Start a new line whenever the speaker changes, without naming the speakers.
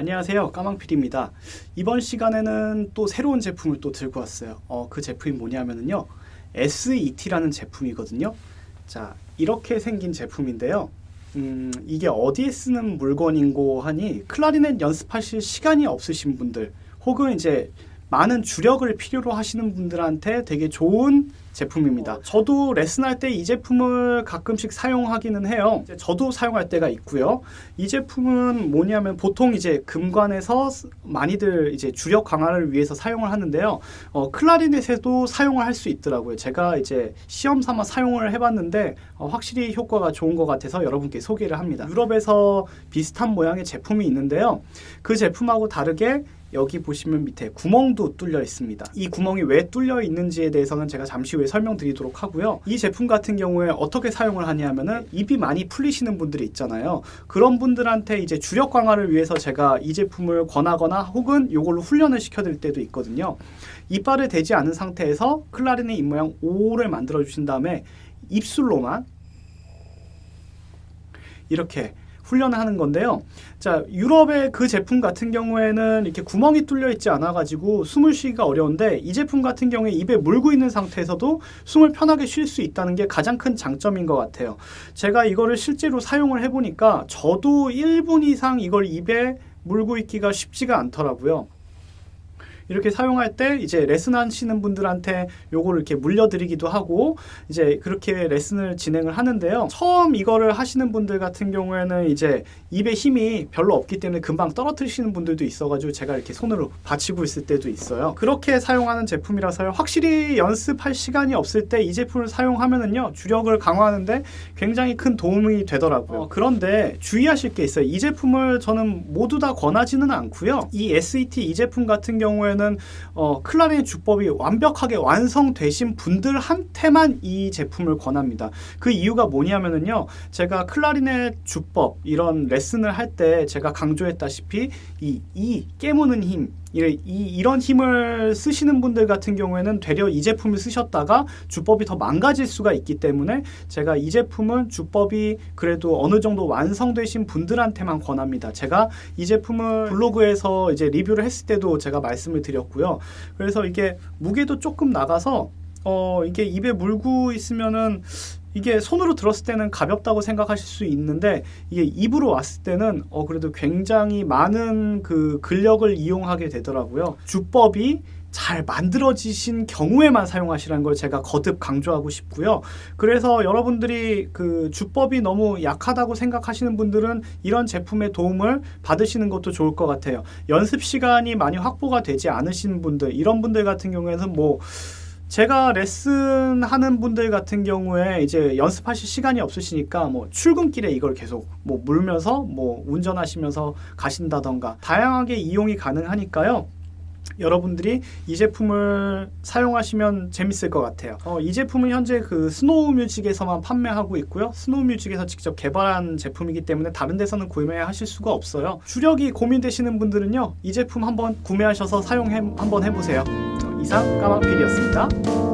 안녕하세요. 까망필입니다. 이번 시간에는 또 새로운 제품을 또 들고 왔어요. 어, 그 제품이 뭐냐면요. SET라는 제품이거든요. 자 이렇게 생긴 제품인데요. 음, 이게 어디에 쓰는 물건인고 하니 클라리넷 연습하실 시간이 없으신 분들 혹은 이제 많은 주력을 필요로 하시는 분들한테 되게 좋은 제품입니다. 어, 저도 레슨할 때 이 제품을 가끔씩 사용하기는 해요. 저도 사용할 때가 있고요. 이 제품은 뭐냐면 보통 이제 금관에서 많이들 이제 주력 강화를 위해서 사용을 하는데요. 어, 클라리넷에도 사용을 할 수 있더라고요. 제가 이제 시험 삼아 사용을 해봤는데 어, 확실히 효과가 좋은 것 같아서 여러분께 소개를 합니다. 유럽에서 비슷한 모양의 제품이 있는데요. 그 제품하고 다르게 여기 보시면 밑에 구멍도 뚫려 있습니다. 이 구멍이 왜 뚫려 있는지에 대해서는 제가 잠시 후에 설명드리도록 하고요. 이 제품 같은 경우에 어떻게 사용을 하냐면은 입이 많이 풀리시는 분들이 있잖아요. 그런 분들한테 이제 주력 강화를 위해서 제가 이 제품을 권하거나 혹은 이걸로 훈련을 시켜드릴 때도 있거든요. 이빨을 대지 않은 상태에서 클라리넷 입모양 O를 만들어 주신 다음에 입술로만 이렇게 훈련을 하는 건데요. 자, 유럽의 그 제품 같은 경우에는 이렇게 구멍이 뚫려 있지 않아 가지고 숨을 쉬기가 어려운데 이 제품 같은 경우에 입에 물고 있는 상태에서도 숨을 편하게 쉴 수 있다는 게 가장 큰 장점인 것 같아요. 제가 이거를 실제로 사용을 해 보니까 저도 1분 이상 이걸 입에 물고 있기가 쉽지가 않더라고요. 이렇게 사용할 때 이제 레슨 하시는 분들한테 요거를 이렇게 물려드리기도 하고 이제 그렇게 레슨을 진행을 하는데요. 처음 이거를 하시는 분들 같은 경우에는 이제 입에 힘이 별로 없기 때문에 금방 떨어뜨리시는 분들도 있어가지고 제가 이렇게 손으로 받치고 있을 때도 있어요. 그렇게 사용하는 제품이라서요. 확실히 연습할 시간이 없을 때 이 제품을 사용하면은요 주력을 강화하는데 굉장히 큰 도움이 되더라고요. 어, 그런데 주의하실 게 있어요. 이 제품을 저는 모두 다 권하지는 않고요. 이 SET 이 제품 같은 경우에는 경우에는 어, 클라리넷 주법이 완벽하게 완성되신 분들한테만 이 제품을 권합니다. 그 이유가 뭐냐면은요. 제가 클라리넷 주법 이런 레슨을 할 때 제가 강조했다시피 이, 이 깨무는 힘 이, 이런 힘을 쓰시는 분들 같은 경우에는 되려 이 제품을 쓰셨다가 주법이 더 망가질 수가 있기 때문에 제가 이 제품은 주법이 그래도 어느 정도 완성되신 분들한테만 권합니다. 제가 이 제품을 블로그에서 이제 리뷰를 했을 때도 제가 말씀을 드렸고요. 그래서 이게 무게도 조금 나가서 어 이게 입에 물고 있으면은 이게 손으로 들었을 때는 가볍다고 생각하실 수 있는데 이게 입으로 왔을 때는 어 그래도 굉장히 많은 그 근력을 이용하게 되더라고요. 주법이 잘 만들어지신 경우에만 사용하시라는 걸 제가 거듭 강조하고 싶고요. 그래서 여러분들이 그 주법이 너무 약하다고 생각하시는 분들은 이런 제품의 도움을 받으시는 것도 좋을 것 같아요. 연습 시간이 많이 확보가 되지 않으신 분들, 이런 분들 같은 경우에는 뭐 제가 레슨 하는 분들 같은 경우에 이제 연습하실 시간이 없으시니까 뭐 출근길에 이걸 계속 뭐 물면서 뭐 운전하시면서 가신다던가 다양하게 이용이 가능하니까요. 여러분들이 이 제품을 사용하시면 재밌을 것 같아요. 어, 이 제품은 현재 그 스노우 뮤직에서만 판매하고 있고요. 스노우 뮤직에서 직접 개발한 제품이기 때문에 다른 데서는 구매하실 수가 없어요. 주력이 고민되시는 분들은요. 이 제품 한번 구매하셔서 사용 한번 해보세요. 이상 까망필이었습니다.